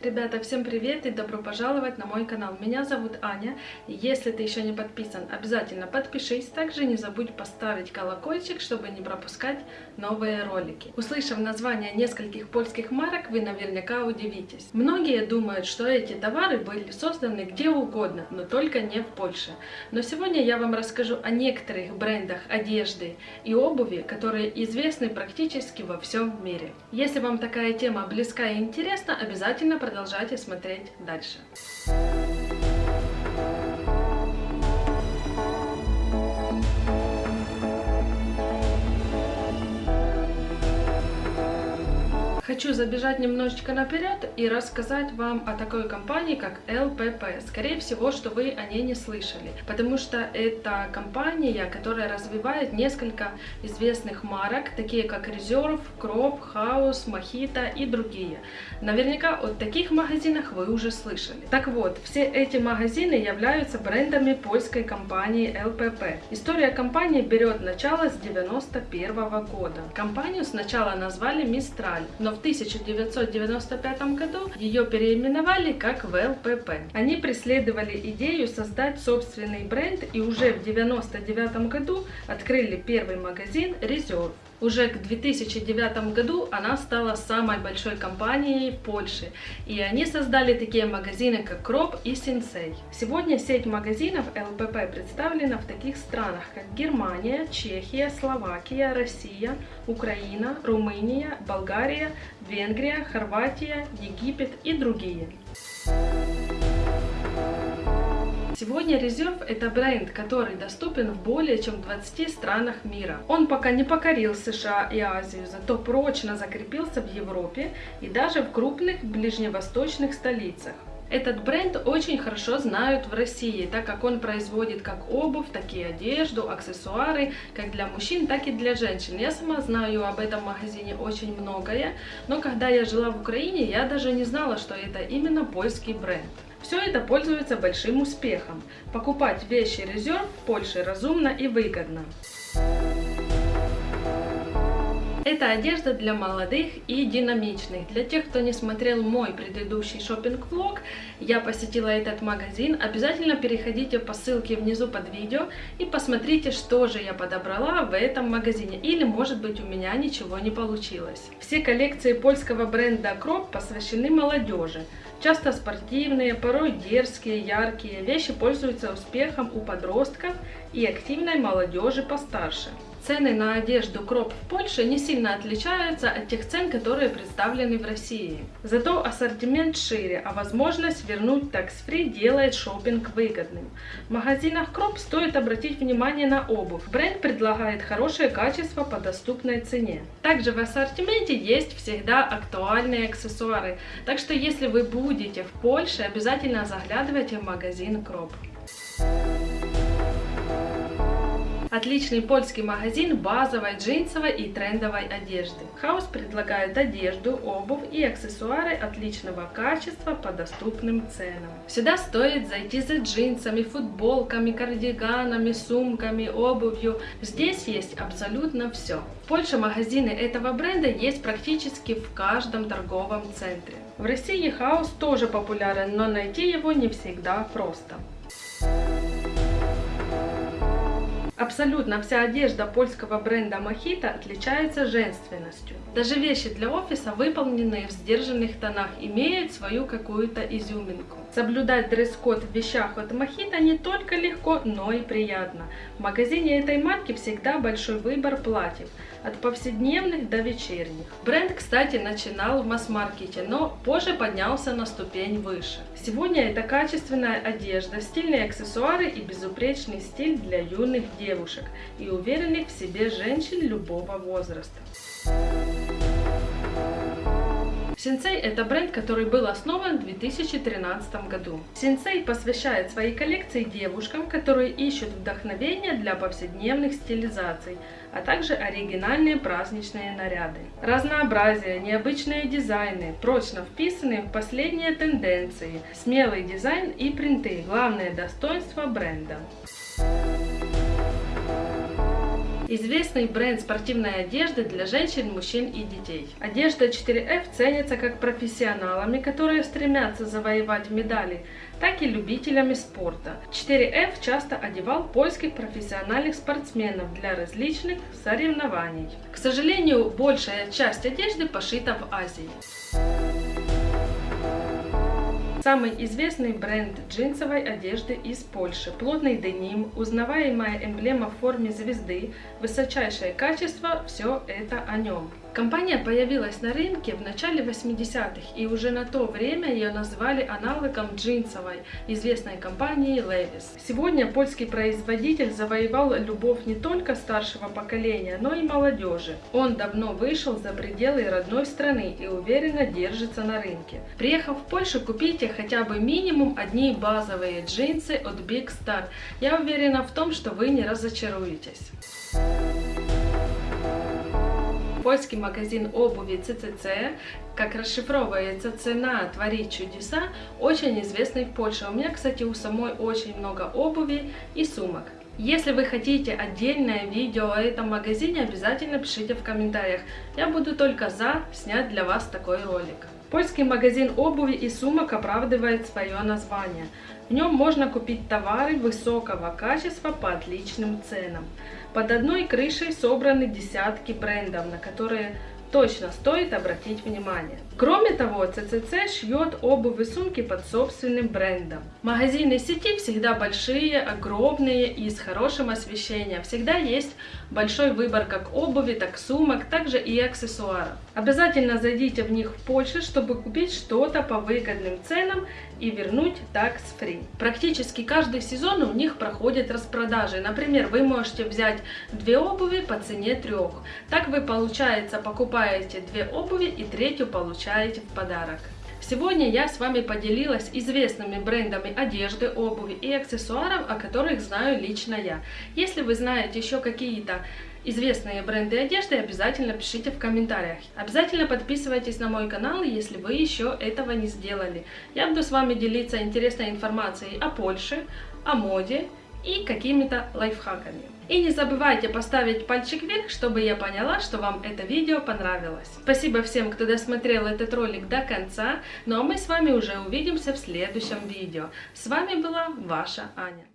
Ребята, всем привет и добро пожаловать на мой канал. Меня зовут Аня. Если ты еще не подписан, обязательно подпишись. Также не забудь поставить колокольчик, чтобы не пропускать новые ролики. Услышав название нескольких польских марок, вы наверняка удивитесь. Многие думают, что эти товары были созданы где угодно, но только не в Польше. Но сегодня я вам расскажу о некоторых брендах одежды и обуви, которые известны практически во всем мире. Если вам такая тема близка и интересна, обязательно продолжайте смотреть дальше. Хочу забежать немножечко наперед и рассказать вам о такой компании, как LPP. Скорее всего, что вы о ней не слышали, потому что это компания, которая развивает несколько известных марок, такие как Reserve, Crop, House, Mojito и другие. Наверняка о таких магазинах вы уже слышали. Так вот, все эти магазины являются брендами польской компании LPP. История компании берет начало с 91 года. Компанию сначала назвали Mistral, но в в 1995 году ее переименовали как ВЛПП. Они преследовали идею создать собственный бренд и уже в 1999 году открыли первый магазин Reserve. Уже к 2009 году она стала самой большой компанией Польши, и они создали такие магазины, как Кроп и Синсей. Сегодня сеть магазинов ЛПП представлена в таких странах, как Германия, Чехия, Словакия, Россия, Украина, Румыния, Болгария, Венгрия, Хорватия, Египет и другие. Сегодня Reserve это бренд, который доступен в более чем 20 странах мира. Он пока не покорил США и Азию, зато прочно закрепился в Европе и даже в крупных ближневосточных столицах. Этот бренд очень хорошо знают в России, так как он производит как обувь, так и одежду, аксессуары, как для мужчин, так и для женщин. Я сама знаю об этом магазине очень многое, но когда я жила в Украине, я даже не знала, что это именно польский бренд. Все это пользуется большим успехом. Покупать вещи резерв в Польше разумно и выгодно. Это одежда для молодых и динамичных. Для тех, кто не смотрел мой предыдущий шопинг-влог, я посетила этот магазин. Обязательно переходите по ссылке внизу под видео и посмотрите, что же я подобрала в этом магазине. Или, может быть, у меня ничего не получилось. Все коллекции польского бренда Crop посвящены молодежи. Часто спортивные, порой дерзкие, яркие вещи пользуются успехом у подростков и активной молодежи постарше. Цены на одежду Кроп в Польше не сильно отличаются от тех цен, которые представлены в России. Зато ассортимент шире, а возможность вернуть такс-фри делает шопинг выгодным. В магазинах Кроп стоит обратить внимание на обувь. Бренд предлагает хорошее качество по доступной цене. Также в ассортименте есть всегда актуальные аксессуары, так что если вы будете в Польше, обязательно заглядывайте в магазин Cropp. Отличный польский магазин базовой джинсовой и трендовой одежды. House предлагает одежду, обувь и аксессуары отличного качества по доступным ценам. Сюда стоит зайти за джинсами, футболками, кардиганами, сумками, обувью. Здесь есть абсолютно все. В Польше магазины этого бренда есть практически в каждом торговом центре. В России House тоже популярен, но найти его не всегда просто. Абсолютно вся одежда польского бренда Mojito отличается женственностью. Даже вещи для офиса, выполненные в сдержанных тонах, имеют свою какую-то изюминку. Соблюдать дресс-код в вещах от Mojito не только легко, но и приятно. В магазине этой марки всегда большой выбор платьев, от повседневных до вечерних. Бренд, кстати, начинал в масс-маркете, но позже поднялся на ступень выше. Сегодня это качественная одежда, стильные аксессуары и безупречный стиль для юных девушек и уверенных в себе женщин любого возраста. Сенсей – это бренд, который был основан в 2013 году. Сенсей посвящает свои коллекции девушкам, которые ищут вдохновение для повседневных стилизаций, а также оригинальные праздничные наряды. Разнообразие, необычные дизайны, прочно вписанные в последние тенденции, смелый дизайн и принты – главное достоинство бренда. Известный бренд спортивной одежды для женщин, мужчин и детей. Одежда 4F ценится как профессионалами, которые стремятся завоевать медали, так и любителями спорта. 4F часто одевал польских профессиональных спортсменов для различных соревнований. К сожалению, большая часть одежды пошита в Азии. Самый известный бренд джинсовой одежды из Польши. Плотный деним, узнаваемая эмблема в форме звезды, высочайшее качество – все это о нем. Компания появилась на рынке в начале 80-х, и уже на то время ее назвали аналогом джинсовой, известной компании Levi's. Сегодня польский производитель завоевал любовь не только старшего поколения, но и молодежи. Он давно вышел за пределы родной страны и уверенно держится на рынке. Приехав в Польшу, купите хотя бы минимум одни базовые джинсы от Big Star. Я уверена в том, что вы не разочаруетесь. Польский магазин обуви CCC, как расшифровывается цена «Творить чудеса», очень известный в Польше. У меня, кстати, у самой очень много обуви и сумок. Если вы хотите отдельное видео о этом магазине, обязательно пишите в комментариях. Я буду только за снять для вас такой ролик. Польский магазин обуви и сумок оправдывает свое название. В нем можно купить товары высокого качества по отличным ценам. Под одной крышей собраны десятки брендов, на которые точно стоит обратить внимание. Кроме того, CCC шьет обувь и сумки под собственным брендом. Магазины сети всегда большие, огромные и с хорошим освещением. Всегда есть большой выбор как обуви, так сумок, также и аксессуаров. Обязательно зайдите в них в Польше, чтобы купить что-то по выгодным ценам и вернуть free. Практически каждый сезон у них проходят распродажи. Например, вы можете взять две обуви по цене трех. Так вы, получается, покупаете две обуви и третью получаете в подарок. Сегодня я с вами поделилась известными брендами одежды, обуви и аксессуаров, о которых знаю лично я. Если вы знаете еще какие-то известные бренды одежды, обязательно пишите в комментариях. Обязательно подписывайтесь на мой канал, если вы еще этого не сделали. Я буду с вами делиться интересной информацией о Польше, о моде и какими-то лайфхаками. И не забывайте поставить пальчик вверх, чтобы я поняла, что вам это видео понравилось. Спасибо всем, кто досмотрел этот ролик до конца, ну а мы с вами уже увидимся в следующем видео. С вами была ваша Аня.